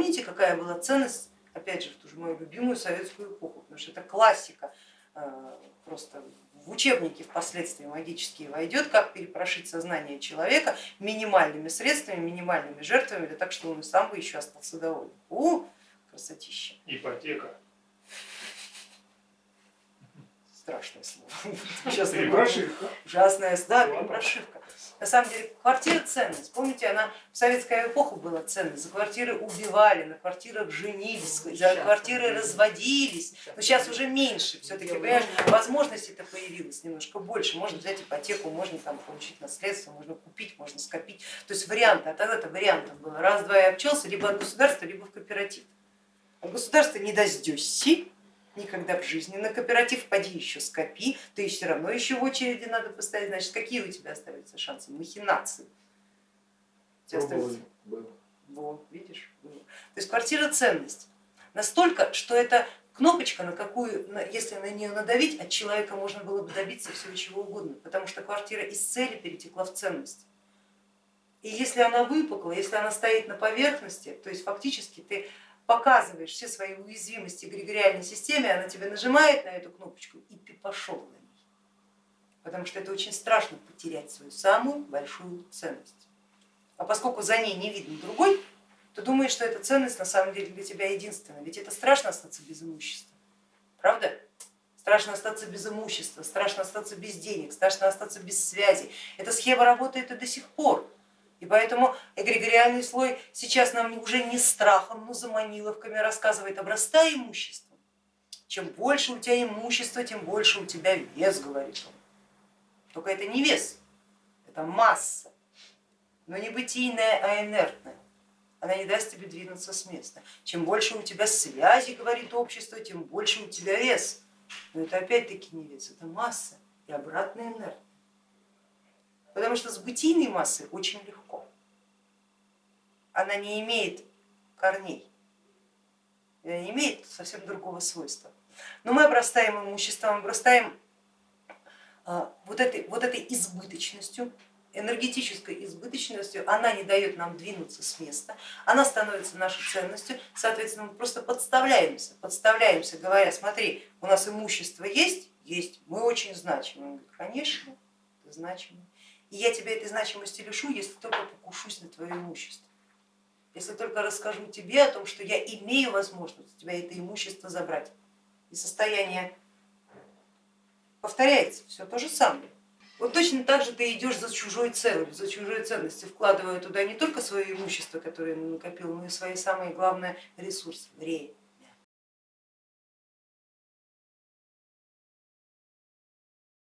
Помните, какая была ценность, опять же, в ту же мою любимую советскую эпоху, потому что это классика, э, просто в учебнике впоследствии магические войдет, как перепрошить сознание человека минимальными средствами, минимальными жертвами, для так, чтобы он и сам бы еще остался доволен. У, красотища. Ипотека. Страшное слово. Сейчас прошивка. Ужасная, да, прошивка. На самом деле квартира ценность. Помните, она в советскую эпоху была ценность. За квартиры убивали, на квартирах женились, за квартиры разводились. Но сейчас уже меньше. Все-таки, понимаешь, возможностей-то появилось немножко больше. Можно взять ипотеку, можно там получить наследство, можно купить, можно скопить. То есть варианты, а тогда-то вариантов было. Раз-два и обчелся, либо от государства, либо в кооператив. От государства не дождешься, никогда в жизни. На кооператив поди еще скопи, ты все равно еще в очереди надо поставить. Значит, какие у тебя остаются шансы? Махинации. Вот, видишь? Было. То есть квартира ценность. Настолько, что это кнопочка, на какую, если на нее надавить, от человека можно было бы добиться всего чего угодно, потому что квартира из цели перетекла в ценность. И если она выпукла, если она стоит на поверхности, то есть фактически ты показываешь все свои уязвимости эгрегориальной системе, она тебе нажимает на эту кнопочку и ты пошел на ней. Потому что это очень страшно потерять свою самую большую ценность. А поскольку за ней не видно другой, то думаешь, что эта ценность на самом деле для тебя единственная. Ведь это страшно остаться без имущества, правда? Страшно остаться без имущества, страшно остаться без денег, страшно остаться без связи. Эта схема работает и до сих пор. И поэтому эгрегориальный слой сейчас нам уже не страхом, но заманиловками рассказывает, обрастай имуществом. Чем больше у тебя имущества, тем больше у тебя вес, говорит он. Только это не вес, это масса, но не бытийная, а инертная. Она не даст тебе двинуться с места. Чем больше у тебя связи, говорит общество, тем больше у тебя вес. Но это опять-таки не вес, это масса и обратная инертная. Потому что с бытийной массой очень легко. Она не имеет корней, она не имеет совсем другого свойства. Но мы обрастаем имуществом, обрастаем а, вот этой, вот этой избыточностью, энергетической избыточностью, она не дает нам двинуться с места, она становится нашей ценностью, соответственно, мы просто подставляемся, подставляемся, говоря, смотри, у нас имущество есть, есть, мы очень значимы. Он говорит, конечно, ты значимый. И я тебя этой значимости лишу, если только покушусь на твое имущество. Если только расскажу тебе о том, что я имею возможность у тебя это имущество забрать. И состояние повторяется, все то же самое. Вот точно так же ты идешь за чужой целью, за чужой ценностью, вкладывая туда не только свое имущество, которое накопил, но и свои самые главные ресурсы, время.